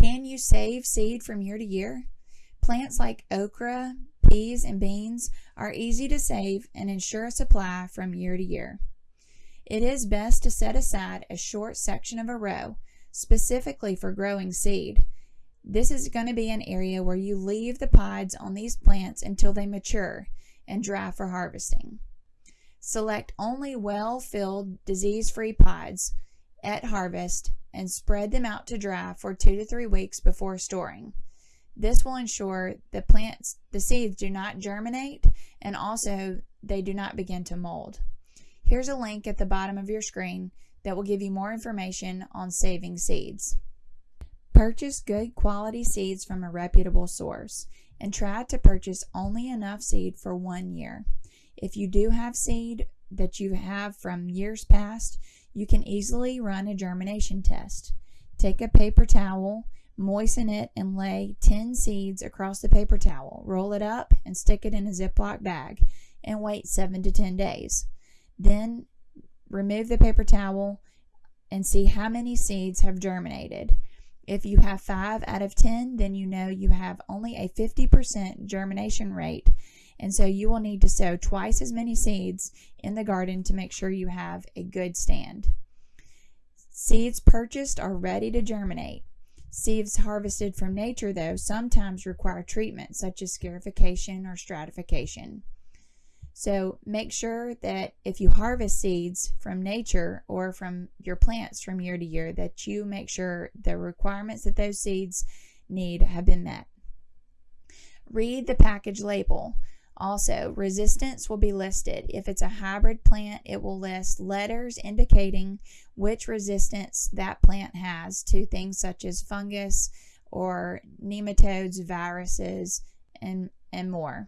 Can you save seed from year to year? Plants like okra, peas, and beans are easy to save and ensure a supply from year to year. It is best to set aside a short section of a row specifically for growing seed. This is going to be an area where you leave the pods on these plants until they mature and dry for harvesting. Select only well-filled, disease-free pods at harvest and spread them out to dry for two to three weeks before storing. This will ensure the plants, the seeds do not germinate and also they do not begin to mold. Here's a link at the bottom of your screen that will give you more information on saving seeds. Purchase good quality seeds from a reputable source and try to purchase only enough seed for one year. If you do have seed that you have from years past, you can easily run a germination test. Take a paper towel, moisten it, and lay 10 seeds across the paper towel. Roll it up and stick it in a Ziploc bag and wait 7 to 10 days. Then remove the paper towel and see how many seeds have germinated. If you have 5 out of 10, then you know you have only a 50% germination rate and so you will need to sow twice as many seeds in the garden to make sure you have a good stand. Seeds purchased are ready to germinate. Seeds harvested from nature, though, sometimes require treatment such as scarification or stratification. So make sure that if you harvest seeds from nature or from your plants from year to year, that you make sure the requirements that those seeds need have been met. Read the package label. Also, resistance will be listed. If it's a hybrid plant, it will list letters indicating which resistance that plant has to things such as fungus or nematodes, viruses, and, and more.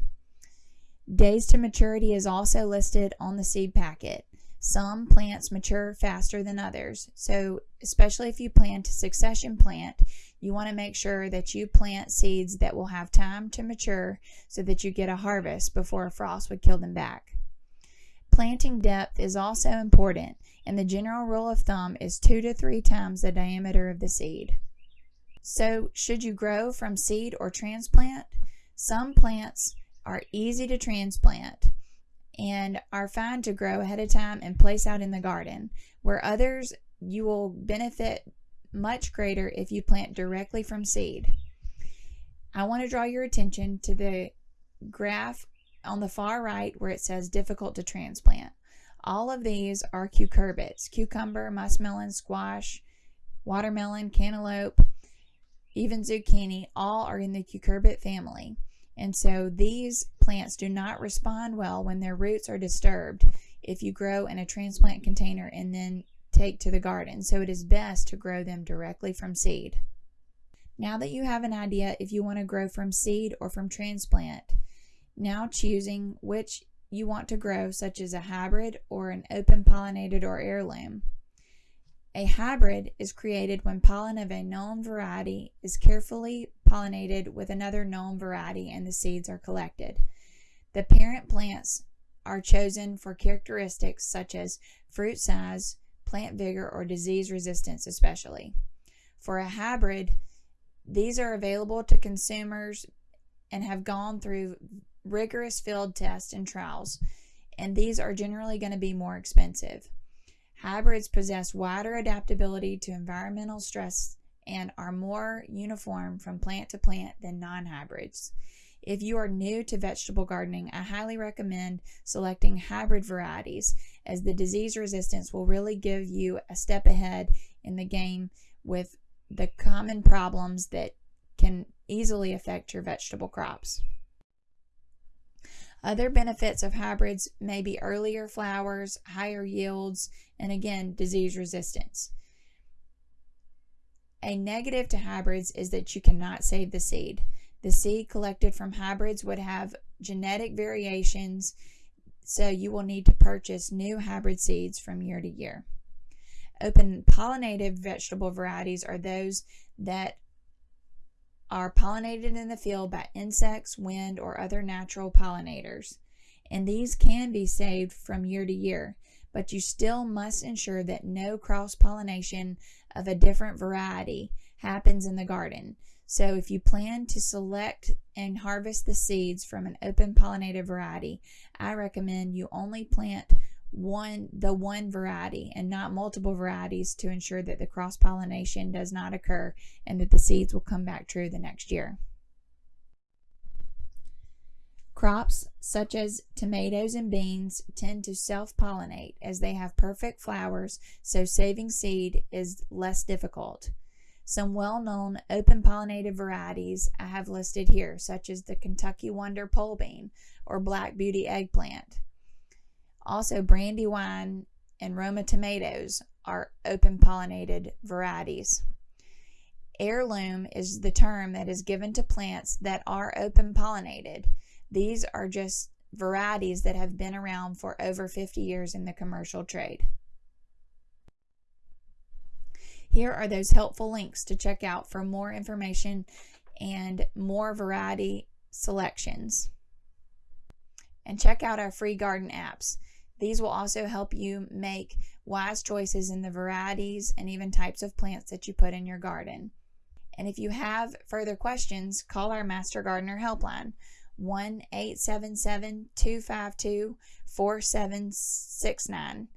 Days to maturity is also listed on the seed packet. Some plants mature faster than others, so especially if you plan to succession plant, you want to make sure that you plant seeds that will have time to mature so that you get a harvest before a frost would kill them back. Planting depth is also important, and the general rule of thumb is two to three times the diameter of the seed. So, should you grow from seed or transplant? Some plants are easy to transplant and are fine to grow ahead of time and place out in the garden, where others you will benefit much greater if you plant directly from seed. I want to draw your attention to the graph on the far right where it says difficult to transplant. All of these are cucurbits, cucumber, muskmelon, squash, watermelon, cantaloupe, even zucchini, all are in the cucurbit family. And so these plants do not respond well when their roots are disturbed if you grow in a transplant container and then take to the garden, so it is best to grow them directly from seed. Now that you have an idea if you want to grow from seed or from transplant, now choosing which you want to grow, such as a hybrid or an open pollinated or heirloom. A hybrid is created when pollen of a known variety is carefully pollinated with another known variety and the seeds are collected. The parent plants are chosen for characteristics such as fruit size, plant vigor, or disease resistance, especially. For a hybrid, these are available to consumers and have gone through rigorous field tests and trials, and these are generally going to be more expensive. Hybrids possess wider adaptability to environmental stress and are more uniform from plant to plant than non hybrids. If you are new to vegetable gardening, I highly recommend selecting hybrid varieties as the disease resistance will really give you a step ahead in the game with the common problems that can easily affect your vegetable crops. Other benefits of hybrids may be earlier flowers, higher yields, and again, disease resistance. A negative to hybrids is that you cannot save the seed. The seed collected from hybrids would have genetic variations, so you will need to purchase new hybrid seeds from year to year. Open pollinated vegetable varieties are those that are pollinated in the field by insects, wind, or other natural pollinators. And these can be saved from year to year, but you still must ensure that no cross pollination of a different variety happens in the garden. So if you plan to select and harvest the seeds from an open pollinated variety, I recommend you only plant one the one variety and not multiple varieties to ensure that the cross pollination does not occur and that the seeds will come back true the next year. Crops such as tomatoes and beans tend to self-pollinate as they have perfect flowers, so saving seed is less difficult. Some well-known open pollinated varieties I have listed here, such as the Kentucky Wonder pole bean or Black Beauty eggplant. Also, Brandywine and Roma tomatoes are open pollinated varieties. Heirloom is the term that is given to plants that are open pollinated. These are just varieties that have been around for over 50 years in the commercial trade. Here are those helpful links to check out for more information and more variety selections. And check out our free garden apps. These will also help you make wise choices in the varieties and even types of plants that you put in your garden. And if you have further questions, call our Master Gardener helpline 1 877 252 4769.